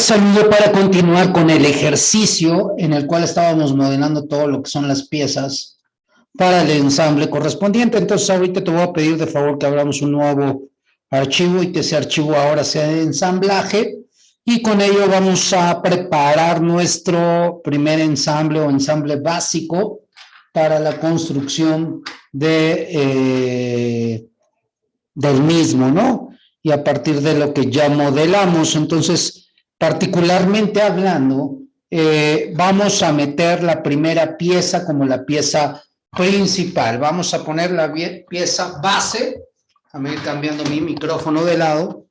Saludo para continuar con el ejercicio en el cual estábamos modelando todo lo que son las piezas para el ensamble correspondiente. Entonces ahorita te voy a pedir de favor que abramos un nuevo archivo y que ese archivo ahora sea de ensamblaje y con ello vamos a preparar nuestro primer ensamble o ensamble básico para la construcción de, eh, del mismo, ¿no? Y a partir de lo que ya modelamos, entonces particularmente hablando, eh, vamos a meter la primera pieza como la pieza principal. Vamos a poner la pieza base. Déjame ir cambiando mi micrófono de lado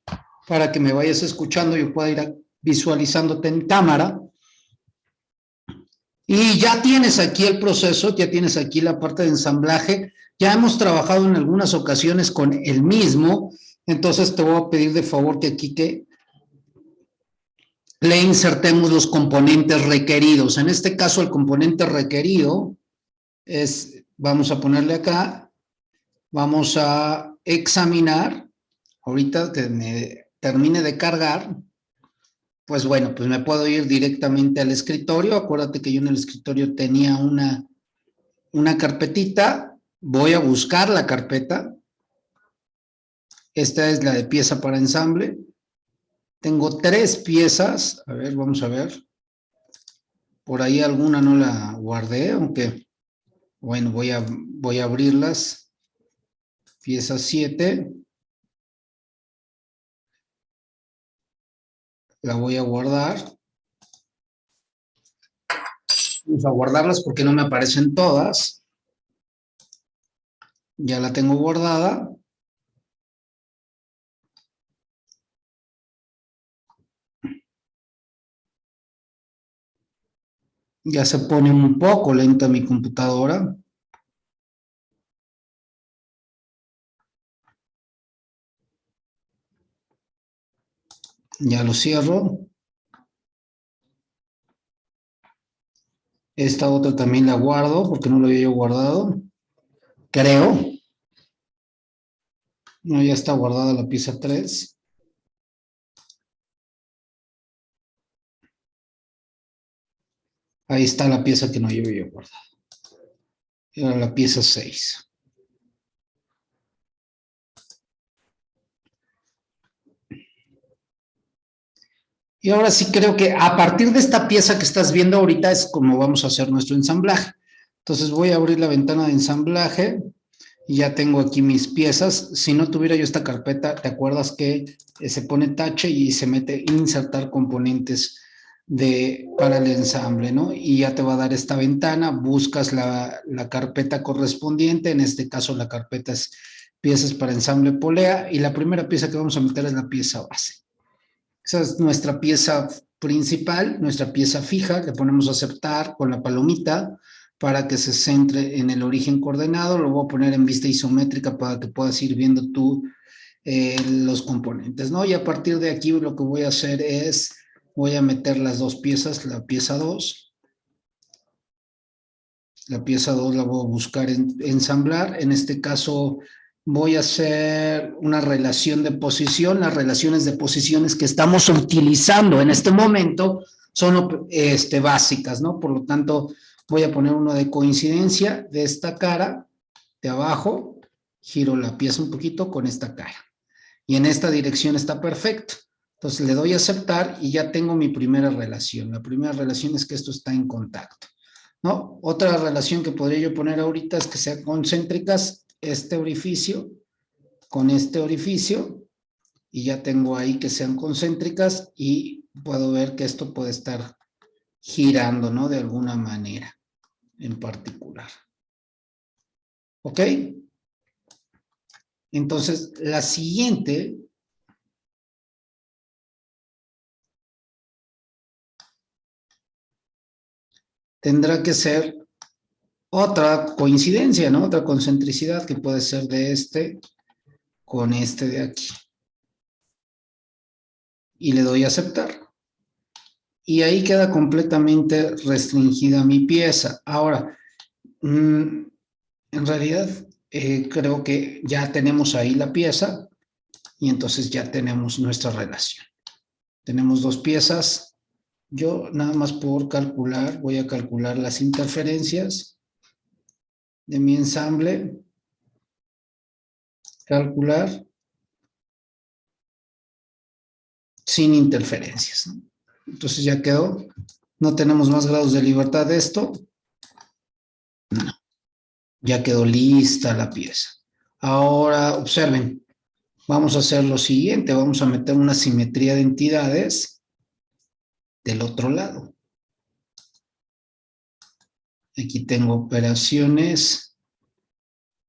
para que me vayas escuchando yo pueda ir visualizándote en cámara. Y ya tienes aquí el proceso, ya tienes aquí la parte de ensamblaje. Ya hemos trabajado en algunas ocasiones con el mismo, entonces te voy a pedir de favor que aquí que le insertemos los componentes requeridos. En este caso, el componente requerido es, vamos a ponerle acá, vamos a examinar, ahorita que me termine de cargar, pues bueno, pues me puedo ir directamente al escritorio. Acuérdate que yo en el escritorio tenía una, una carpetita. Voy a buscar la carpeta. Esta es la de pieza para ensamble. Tengo tres piezas. A ver, vamos a ver. Por ahí alguna no la guardé, aunque, bueno, voy a, voy a abrirlas. Pieza 7. La voy a guardar. Vamos a guardarlas porque no me aparecen todas. Ya la tengo guardada. Ya se pone un poco lenta mi computadora. Ya lo cierro. Esta otra también la guardo porque no lo había yo guardado. Creo. No, ya está guardada la pieza 3. Ahí está la pieza que no llevo yo guardada. Era la pieza 6. Y ahora sí creo que a partir de esta pieza que estás viendo ahorita es como vamos a hacer nuestro ensamblaje. Entonces voy a abrir la ventana de ensamblaje y ya tengo aquí mis piezas. Si no tuviera yo esta carpeta, ¿te acuerdas que se pone tache y se mete insertar componentes de, para el ensamble, ¿no? Y ya te va a dar esta ventana, buscas la, la carpeta correspondiente, en este caso la carpeta es piezas para ensamble polea, y la primera pieza que vamos a meter es la pieza base. Esa es nuestra pieza principal, nuestra pieza fija, le ponemos aceptar con la palomita para que se centre en el origen coordenado, lo voy a poner en vista isométrica para que puedas ir viendo tú eh, los componentes, ¿no? Y a partir de aquí lo que voy a hacer es voy a meter las dos piezas, la pieza 2. La pieza 2 la voy a buscar en, ensamblar. En este caso voy a hacer una relación de posición. Las relaciones de posiciones que estamos utilizando en este momento son este, básicas, ¿no? Por lo tanto, voy a poner uno de coincidencia de esta cara, de abajo, giro la pieza un poquito con esta cara. Y en esta dirección está perfecto. Entonces le doy a aceptar y ya tengo mi primera relación. La primera relación es que esto está en contacto. ¿no? Otra relación que podría yo poner ahorita es que sean concéntricas este orificio con este orificio y ya tengo ahí que sean concéntricas y puedo ver que esto puede estar girando, ¿no? De alguna manera en particular. ¿Ok? Entonces, la siguiente tendrá que ser otra coincidencia, ¿no? Otra concentricidad que puede ser de este con este de aquí. Y le doy a aceptar. Y ahí queda completamente restringida mi pieza. Ahora, mm, en realidad eh, creo que ya tenemos ahí la pieza y entonces ya tenemos nuestra relación. Tenemos dos piezas. Yo nada más por calcular, voy a calcular las interferencias de mi ensamble. Calcular sin interferencias. Entonces ya quedó. No tenemos más grados de libertad de esto. Ya quedó lista la pieza. Ahora, observen, vamos a hacer lo siguiente. Vamos a meter una simetría de entidades del otro lado. Aquí tengo operaciones.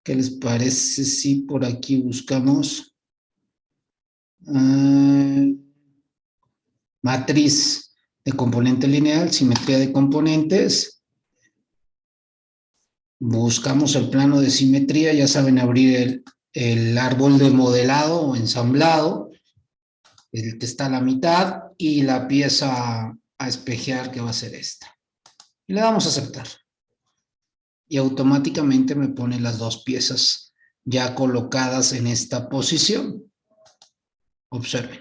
¿Qué les parece si por aquí buscamos ah, matriz de componente lineal, simetría de componentes? Buscamos el plano de simetría, ya saben abrir el, el árbol de modelado o ensamblado, el que está a la mitad, y la pieza a espejear que va a ser esta. Y le damos a aceptar y automáticamente me pone las dos piezas ya colocadas en esta posición. Observen.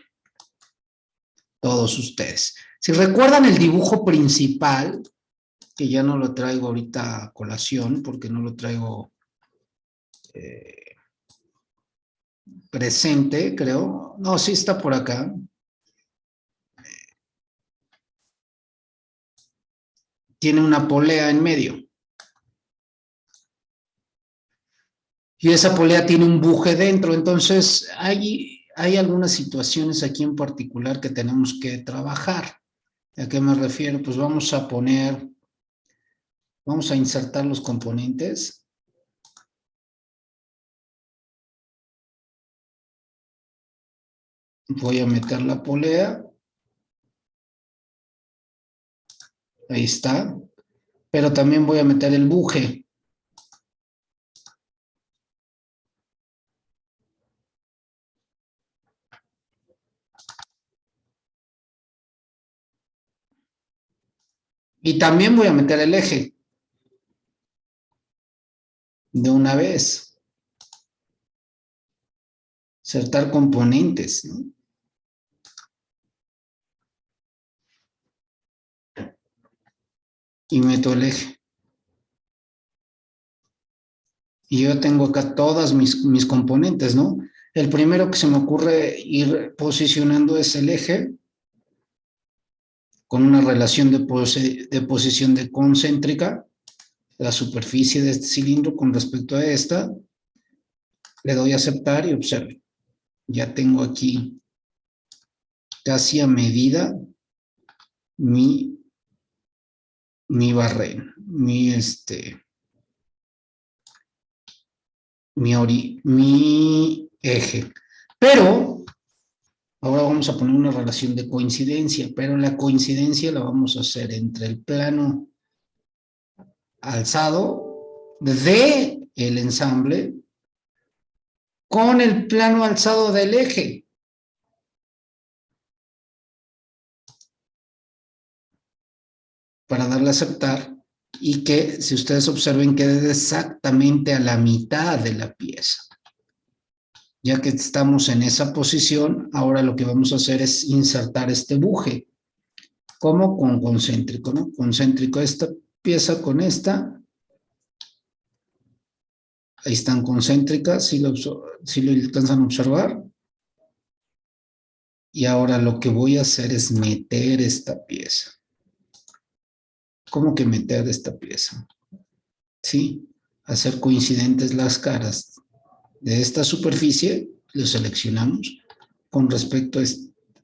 Todos ustedes. Si recuerdan el dibujo principal, que ya no lo traigo ahorita a colación, porque no lo traigo eh, presente, creo. No, sí está por acá. Tiene una polea en medio. y esa polea tiene un buje dentro, entonces hay, hay algunas situaciones aquí en particular que tenemos que trabajar. ¿A qué me refiero? Pues vamos a poner, vamos a insertar los componentes. Voy a meter la polea. Ahí está. Pero también voy a meter el buje. Y también voy a meter el eje. De una vez. Insertar componentes. Y meto el eje. Y yo tengo acá todas mis, mis componentes, ¿no? El primero que se me ocurre ir posicionando es el eje con una relación de, posición de concéntrica, la superficie de este cilindro con respecto a esta, le doy a aceptar y observe, ya tengo aquí casi a medida mi, mi barreno, mi este, mi, ori, mi eje. Pero Ahora vamos a poner una relación de coincidencia, pero la coincidencia la vamos a hacer entre el plano alzado de el ensamble con el plano alzado del eje. Para darle a aceptar y que, si ustedes observen, quede exactamente a la mitad de la pieza. Ya que estamos en esa posición, ahora lo que vamos a hacer es insertar este buje. como Con concéntrico, ¿no? Concéntrico esta pieza con esta. Ahí están concéntricas, si lo, si lo alcanzan a observar. Y ahora lo que voy a hacer es meter esta pieza. ¿Cómo que meter esta pieza? ¿Sí? Hacer coincidentes las caras de esta superficie, lo seleccionamos con respecto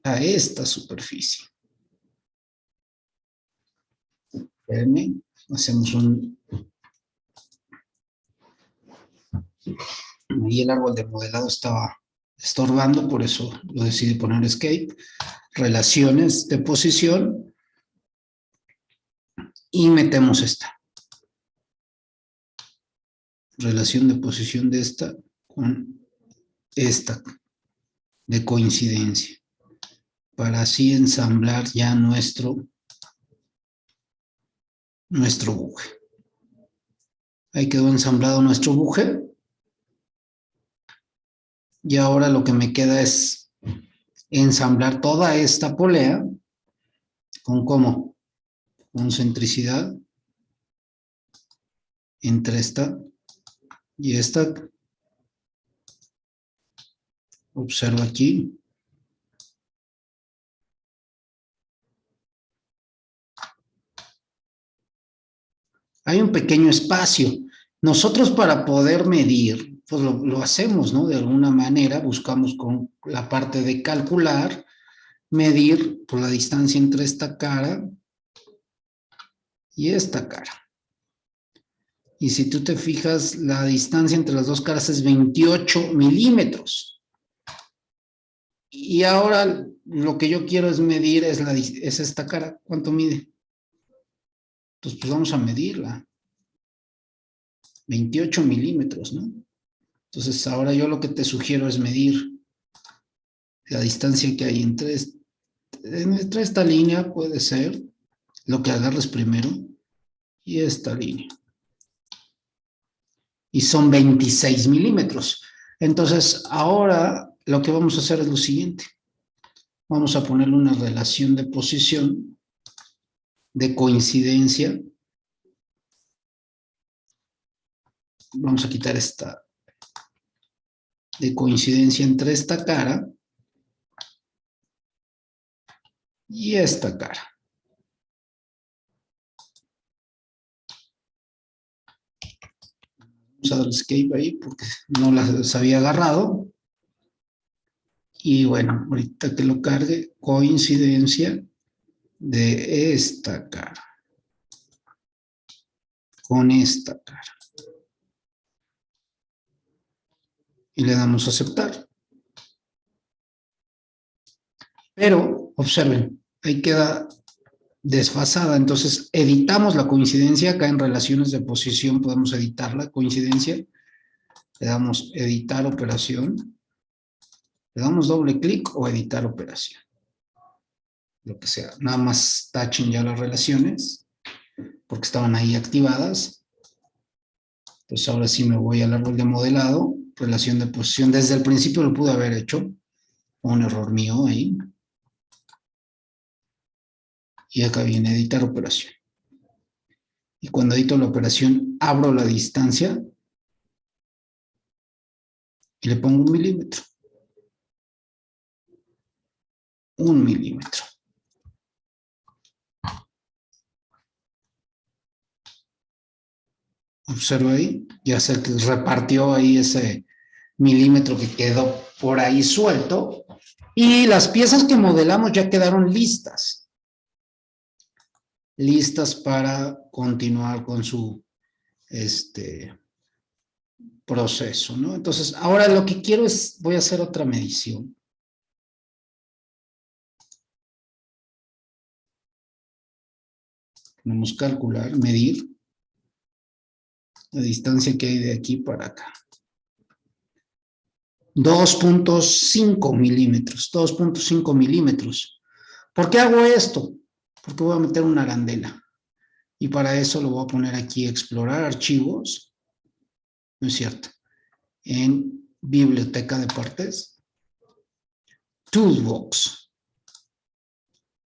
a esta superficie. hacemos un... Ahí el árbol de modelado estaba estorbando, por eso lo decidí poner escape. Relaciones de posición. Y metemos esta. Relación de posición de esta con esta de coincidencia para así ensamblar ya nuestro nuestro buje. Ahí quedó ensamblado nuestro buje. Y ahora lo que me queda es ensamblar toda esta polea con cómo, con centricidad entre esta y esta. Observa aquí. Hay un pequeño espacio. Nosotros para poder medir, pues lo, hacemos, ¿no? De alguna manera, buscamos con la parte de calcular, medir por pues, la distancia entre esta cara y esta cara. Y si tú te fijas, la distancia entre las dos caras es 28 milímetros. Y ahora lo que yo quiero es medir es, la, es esta cara. ¿Cuánto mide? Entonces, pues vamos a medirla. 28 milímetros, ¿no? Entonces, ahora yo lo que te sugiero es medir la distancia que hay entre, entre esta línea, puede ser, lo que agarres primero, y esta línea y son 26 milímetros. Entonces, ahora lo que vamos a hacer es lo siguiente. Vamos a ponerle una relación de posición, de coincidencia. Vamos a quitar esta de coincidencia entre esta cara y esta cara. Usado escape ahí porque no las había agarrado. Y bueno, ahorita que lo cargue, coincidencia de esta cara con esta cara. Y le damos a aceptar. Pero, observen, ahí queda desfasada. Entonces, editamos la coincidencia. Acá en relaciones de posición podemos editar la coincidencia. Le damos editar operación. Le damos doble clic o editar operación. Lo que sea. Nada más tachen ya las relaciones porque estaban ahí activadas. Entonces ahora sí me voy al árbol de modelado, relación de posición. Desde el principio lo pude haber hecho. Un error mío ahí. Y acá viene editar operación. Y cuando edito la operación, abro la distancia y le pongo un milímetro. Un milímetro. Observa ahí, ya se repartió ahí ese milímetro que quedó por ahí suelto. Y las piezas que modelamos ya quedaron listas listas para continuar con su este, proceso, ¿no? Entonces, ahora lo que quiero es, voy a hacer otra medición. Vamos a calcular, medir la distancia que hay de aquí para acá. 2.5 milímetros, 2.5 milímetros. ¿Por qué hago esto? Porque voy a meter una arandela. Y para eso lo voy a poner aquí, explorar archivos, ¿no es cierto? En biblioteca de partes, toolbox,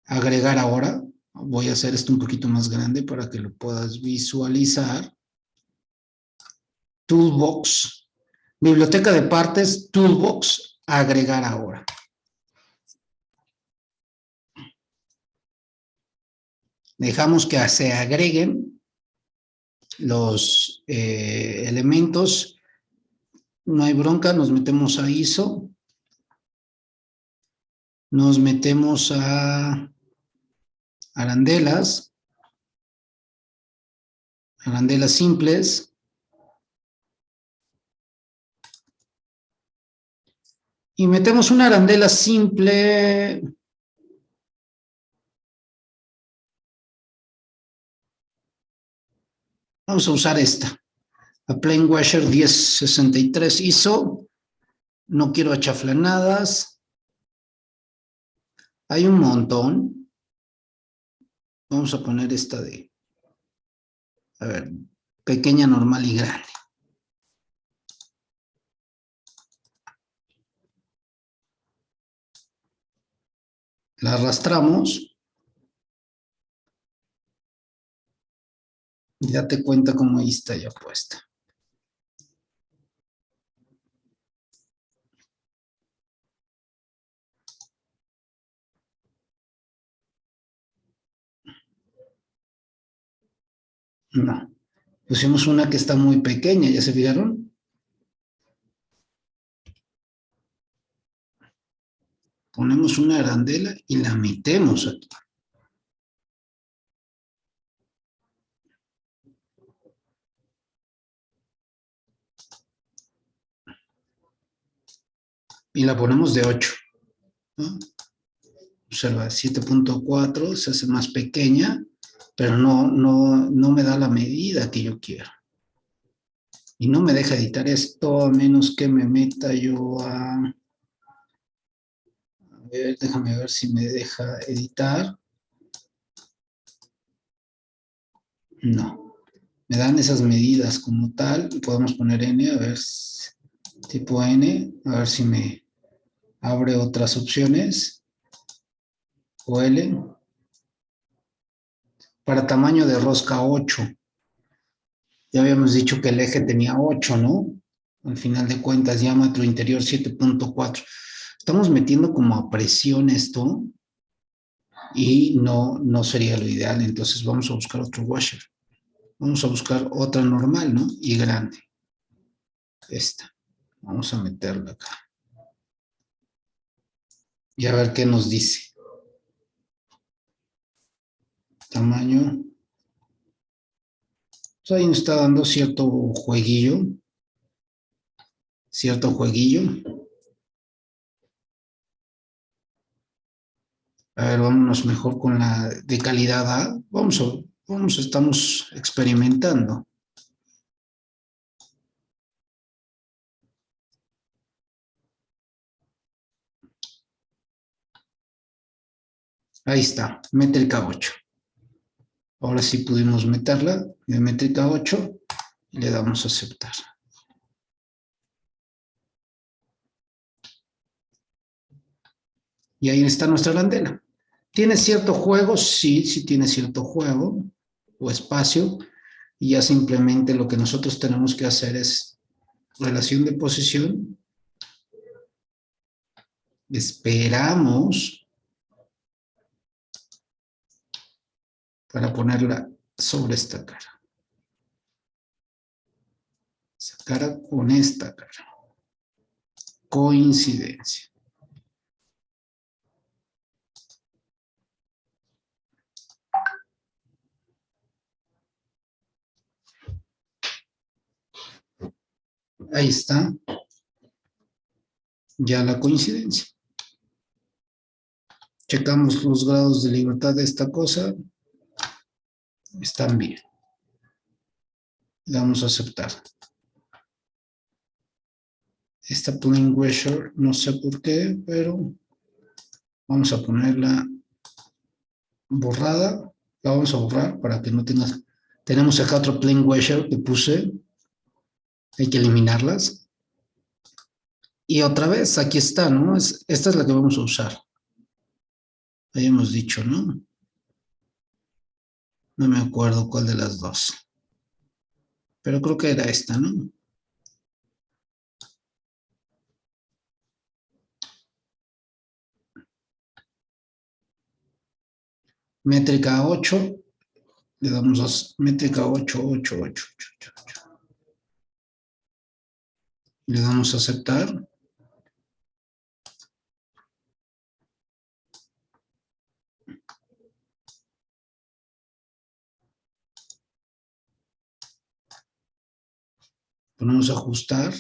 agregar ahora, voy a hacer esto un poquito más grande para que lo puedas visualizar, toolbox, biblioteca de partes, toolbox, agregar ahora. Dejamos que se agreguen los eh, elementos, no hay bronca, nos metemos a ISO, nos metemos a arandelas, arandelas simples, y metemos una arandela simple Vamos a usar esta. A Plain Washer 1063 ISO. No quiero achaflanadas. Hay un montón. Vamos a poner esta de, a ver, pequeña, normal y grande. La arrastramos. Y date cuenta cómo ahí está ya puesta. No. Pusimos una que está muy pequeña, ¿ya se fijaron? Ponemos una arandela y la metemos aquí. Y la ponemos de 8. Observa, 7.4 se hace más pequeña pero no, no, me da la medida que yo quiero. Y no me deja editar esto a menos que me meta yo a... A ver, déjame ver si me deja editar. No. Me dan esas medidas como tal. Podemos poner N, a ver, tipo N, a ver si me abre otras opciones. O L para tamaño de rosca 8. Ya habíamos dicho que el eje tenía 8, ¿no? Al final de cuentas, diámetro interior 7.4. Estamos metiendo como a presión esto y no, no sería lo ideal. Entonces vamos a buscar otro washer. Vamos a buscar otra normal, ¿no? Y grande. Esta. Vamos a meterla acá. Y a ver qué nos dice tamaño. ahí nos está dando cierto jueguillo. Cierto jueguillo. A ver, vámonos mejor con la de calidad A. Vamos, a, vamos, estamos experimentando. Ahí está, métrica 8. Ahora sí pudimos meterla, métrica 8, y le damos a aceptar. Y ahí está nuestra arandela. ¿Tiene cierto juego? Sí, sí tiene cierto juego o espacio. Y ya simplemente lo que nosotros tenemos que hacer es relación de posición. Esperamos para ponerla sobre esta cara. Esa cara con esta cara. Coincidencia. Ahí está. Ya la coincidencia. Checamos los grados de libertad de esta cosa están bien. Vamos a aceptar. Esta plain washer, no sé por qué, pero vamos a ponerla borrada. La vamos a borrar para que no tenga... Tenemos acá otro plain washer que puse. Hay que eliminarlas. Y otra vez, aquí está, ¿no? esta es la que vamos a usar. Habíamos dicho, ¿no? No me acuerdo cuál de las dos. Pero creo que era esta, ¿no? Métrica 8. Le damos a métrica 8, 8, 8, 8, 8. Le damos a aceptar. Ponemos ajustar.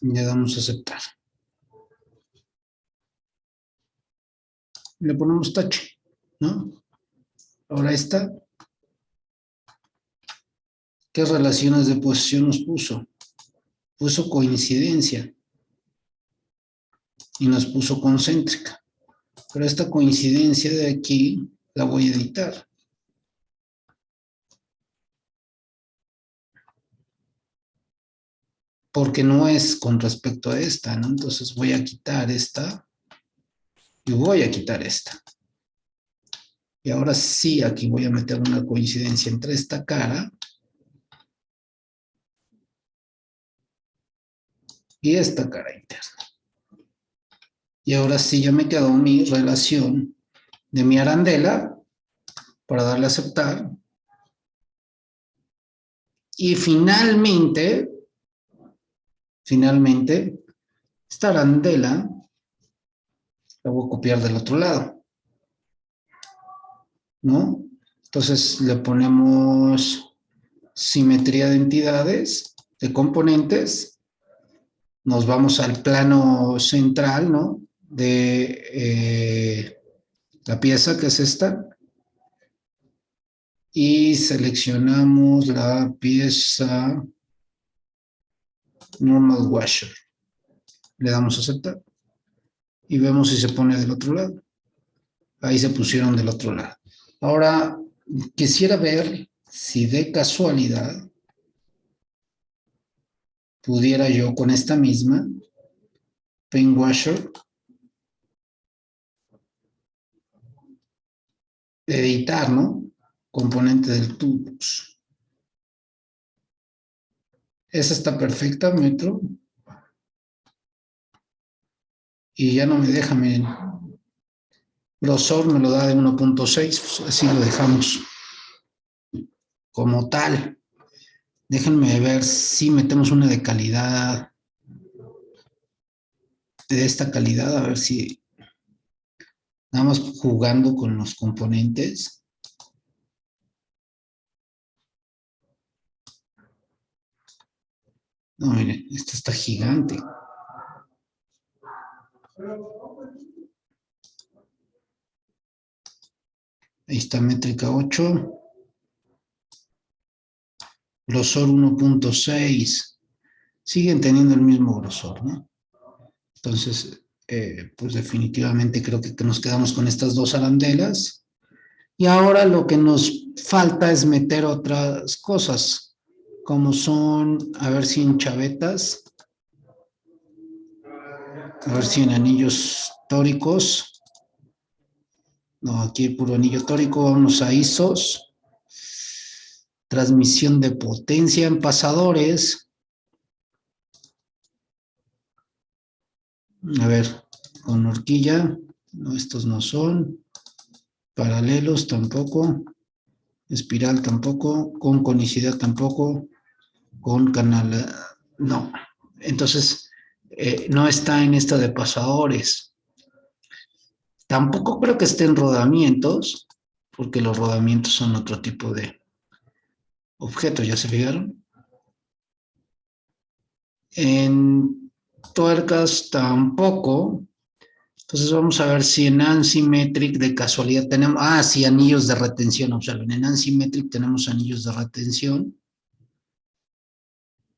Y le damos a aceptar. Le ponemos touch, ¿no? Ahora esta. ¿Qué relaciones de posición nos puso? Puso coincidencia. Y nos puso concéntrica. Pero esta coincidencia de aquí la voy a editar. porque no es con respecto a esta, ¿no? Entonces voy a quitar esta y voy a quitar esta. Y ahora sí, aquí voy a meter una coincidencia entre esta cara y esta cara interna. Y ahora sí ya me quedó mi relación de mi arandela para darle a aceptar. Y finalmente, finalmente, esta arandela la voy a copiar del otro lado. ¿No? Entonces le ponemos simetría de entidades, de componentes, nos vamos al plano central, ¿no? De eh, la pieza que es esta, y seleccionamos la pieza normal washer. Le damos a aceptar y vemos si se pone del otro lado. Ahí se pusieron del otro lado. Ahora, quisiera ver si de casualidad pudiera yo con esta misma pen washer editar, ¿no? Componente del tubos. Esa está perfecta, metro. Y ya no me deja, miren. Grosor me lo da de 1.6, pues así lo dejamos como tal. Déjenme ver si metemos una de calidad, de esta calidad, a ver si nada más jugando con los componentes. No, miren, esta está gigante. Ahí está métrica 8 grosor 1.6, siguen teniendo el mismo grosor, ¿no? Entonces, eh, pues definitivamente creo que, nos quedamos con estas dos arandelas. Y ahora lo que nos falta es meter otras cosas, como son, a ver si en chavetas, a ver si en anillos tóricos, no, aquí hay puro anillo tórico, vamos a ISOs, transmisión de potencia en pasadores. A ver, con horquilla, no, estos no son. Paralelos tampoco. Espiral tampoco. Con conicidad tampoco. Con canal, no. Entonces, eh, no está en esta de pasadores. Tampoco creo que esté en rodamientos, porque los rodamientos son otro tipo de, objetos, ¿ya se fijaron? En tuercas tampoco. Entonces vamos a ver si en Ansimetric de casualidad tenemos... Ah, sí, anillos de retención, observen. En Ansimetric tenemos anillos de retención.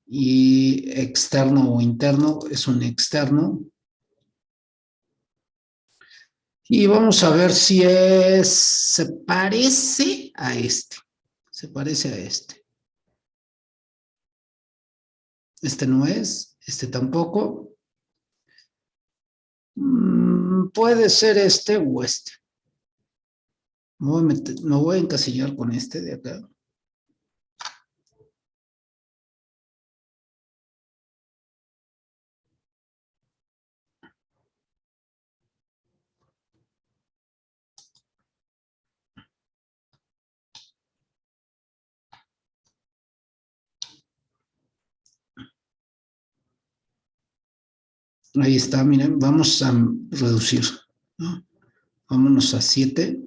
Y externo o interno es un externo. Y vamos a ver si es, se parece a este se parece a este. Este no es, este tampoco. Mm, puede ser este o este. Voy, me voy a encasillar con este de acá. Ahí está, miren, vamos a reducir. Vámonos a 7.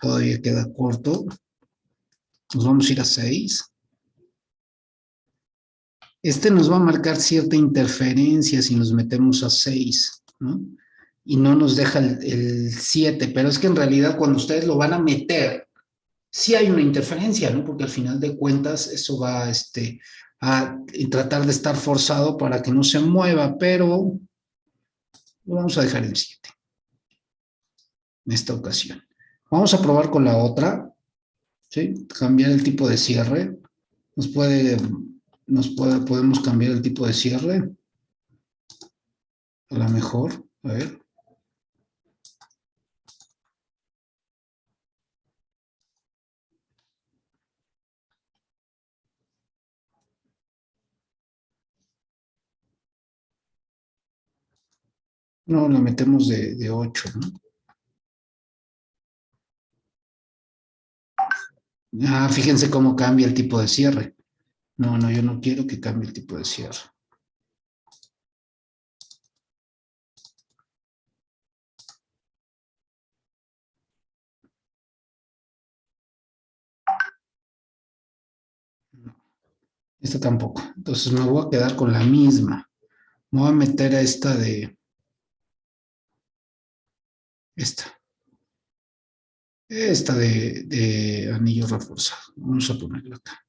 Todavía queda corto. Nos vamos a ir a 6. Este nos va a marcar cierta interferencia si nos metemos a 6, ¿no? Y no nos deja el 7, pero es que en realidad cuando ustedes lo van a meter sí hay una interferencia, ¿no? Porque al final de cuentas eso va este, a tratar de estar forzado para que no se mueva, pero lo vamos a dejar en 7 en esta ocasión. Vamos a probar con la otra. ¿sí? Cambiar el tipo de cierre. Nos puede, nos puede, podemos cambiar el tipo de cierre. A lo mejor, a ver. No, la metemos de, de 8, ¿no? Ah, fíjense cómo cambia el tipo de cierre. No, no, yo no quiero que cambie el tipo de cierre. Esta tampoco. Entonces me voy a quedar con la misma. Me voy a meter a esta de... Esta. Esta de, anillo reforzado. Vamos a ponerla acá.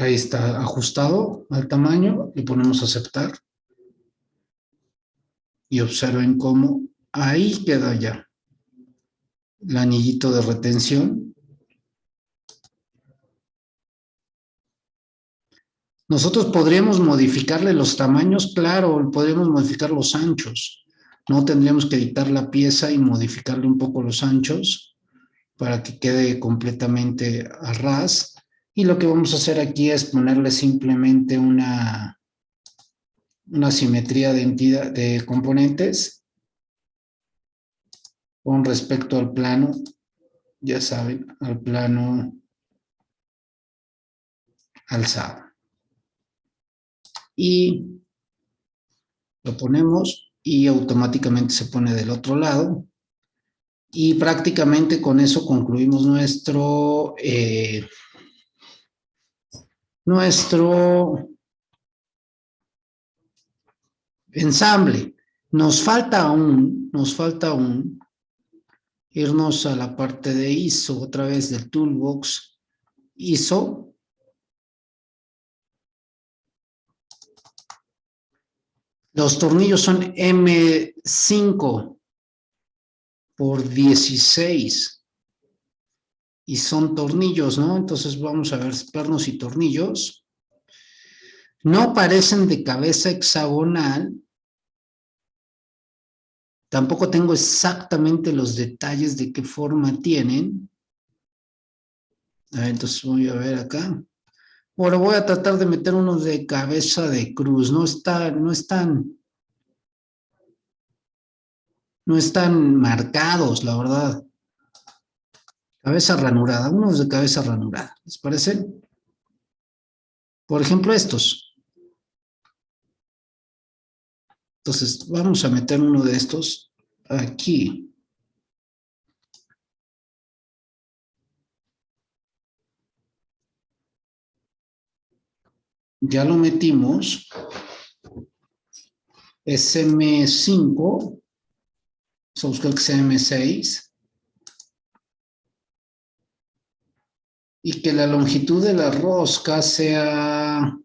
Ahí está ajustado al tamaño, y ponemos aceptar. Y observen cómo ahí queda ya el anillito de retención. Nosotros podríamos modificarle los tamaños, claro, podríamos modificar los anchos. No tendríamos que editar la pieza y modificarle un poco los anchos para que quede completamente a ras y lo que vamos a hacer aquí es ponerle simplemente una, una simetría de, entidad, de componentes con respecto al plano, ya saben, al plano alzado. Y lo ponemos y automáticamente se pone del otro lado. Y prácticamente con eso concluimos nuestro... Eh, nuestro ensamble. Nos falta aún, nos falta aún irnos a la parte de ISO, otra vez del Toolbox ISO. Los tornillos son M5 por 16 y son tornillos, ¿no? Entonces vamos a ver pernos y tornillos. No parecen de cabeza hexagonal. Tampoco tengo exactamente los detalles de qué forma tienen. entonces voy a ver acá. Ahora voy a tratar de meter unos de cabeza de cruz. No, está, no están... No están marcados, la verdad. Cabeza ranurada, unos de cabeza ranurada, ¿les parece? Por ejemplo, estos. Entonces, vamos a meter uno de estos aquí. Ya lo metimos. SM5. Vamos a SM6. Y que la longitud de la rosca sea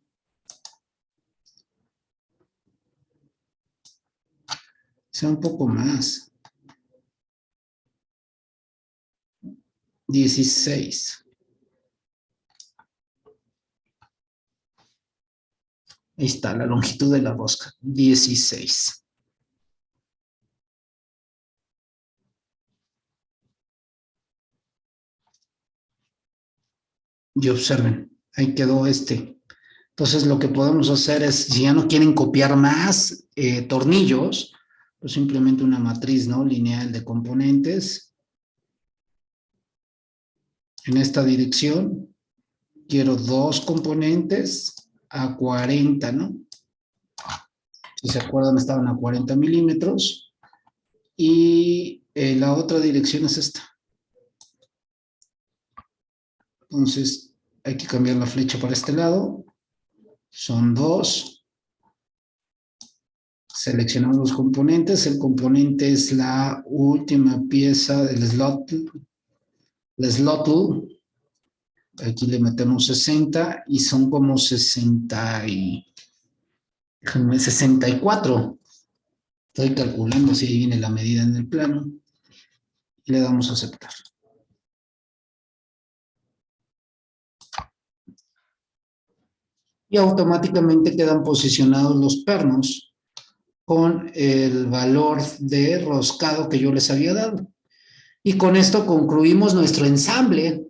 sea un poco más. 16. Ahí está, la longitud de la rosca, 16. Y observen, ahí quedó este. Entonces lo que podemos hacer es, si ya no quieren copiar más eh, tornillos, pues simplemente una matriz ¿no? lineal de componentes. En esta dirección quiero dos componentes a 40, ¿no? Si se acuerdan estaban a 40 milímetros. Y eh, la otra dirección es esta. Entonces, hay que cambiar la flecha para este lado. Son dos. Seleccionamos los componentes. El componente es la última pieza del slot. El slot. Aquí le metemos 60 y son como 60 y... 64. Estoy calculando si ahí viene la medida en el plano. Le damos a aceptar. Automáticamente quedan posicionados los pernos con el valor de roscado que yo les había dado. Y con esto concluimos nuestro ensamble.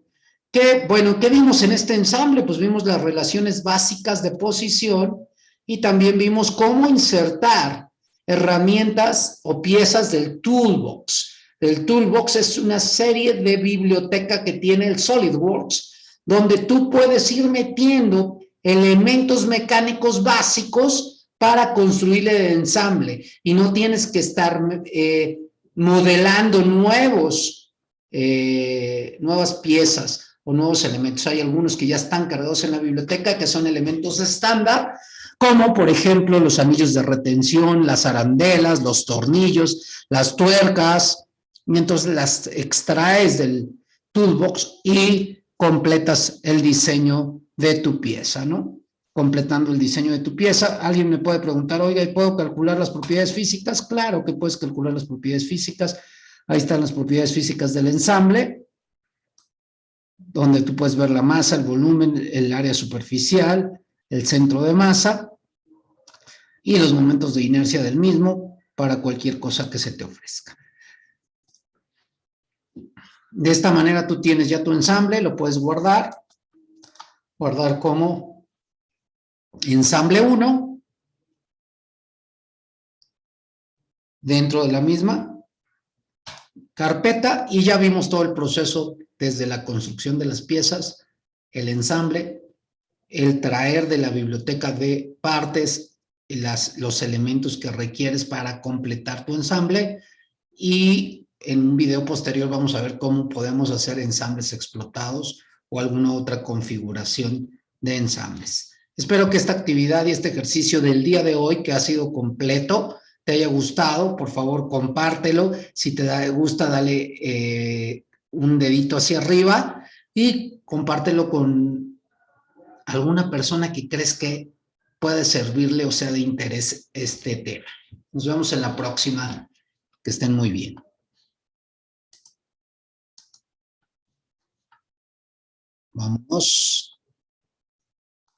Que, bueno, ¿qué vimos en este ensamble? Pues vimos las relaciones básicas de posición y también vimos cómo insertar herramientas o piezas del toolbox. El toolbox es una serie de biblioteca que tiene el SolidWorks, donde tú puedes ir metiendo elementos mecánicos básicos para construir el ensamble y no tienes que estar eh, modelando nuevos, eh, nuevas piezas o nuevos elementos. Hay algunos que ya están cargados en la biblioteca que son elementos estándar, como por ejemplo los anillos de retención, las arandelas, los tornillos, las tuercas, mientras las extraes del toolbox y completas el diseño de tu pieza, ¿no? Completando el diseño de tu pieza. Alguien me puede preguntar, oiga, ¿y puedo calcular las propiedades físicas? Claro que puedes calcular las propiedades físicas. Ahí están las propiedades físicas del ensamble, donde tú puedes ver la masa, el volumen, el área superficial, el centro de masa y los momentos de inercia del mismo para cualquier cosa que se te ofrezca. De esta manera tú tienes ya tu ensamble, lo puedes guardar guardar como ensamble 1 dentro de la misma carpeta y ya vimos todo el proceso desde la construcción de las piezas, el ensamble, el traer de la biblioteca de partes las, los elementos que requieres para completar tu ensamble y en un video posterior vamos a ver cómo podemos hacer ensambles explotados o alguna otra configuración de ensambles. Espero que esta actividad y este ejercicio del día de hoy, que ha sido completo, te haya gustado. Por favor, compártelo. Si te gusta, dale eh, un dedito hacia arriba y compártelo con alguna persona que crees que puede servirle o sea de interés este tema. Nos vemos en la próxima. Que estén muy bien. Vamos.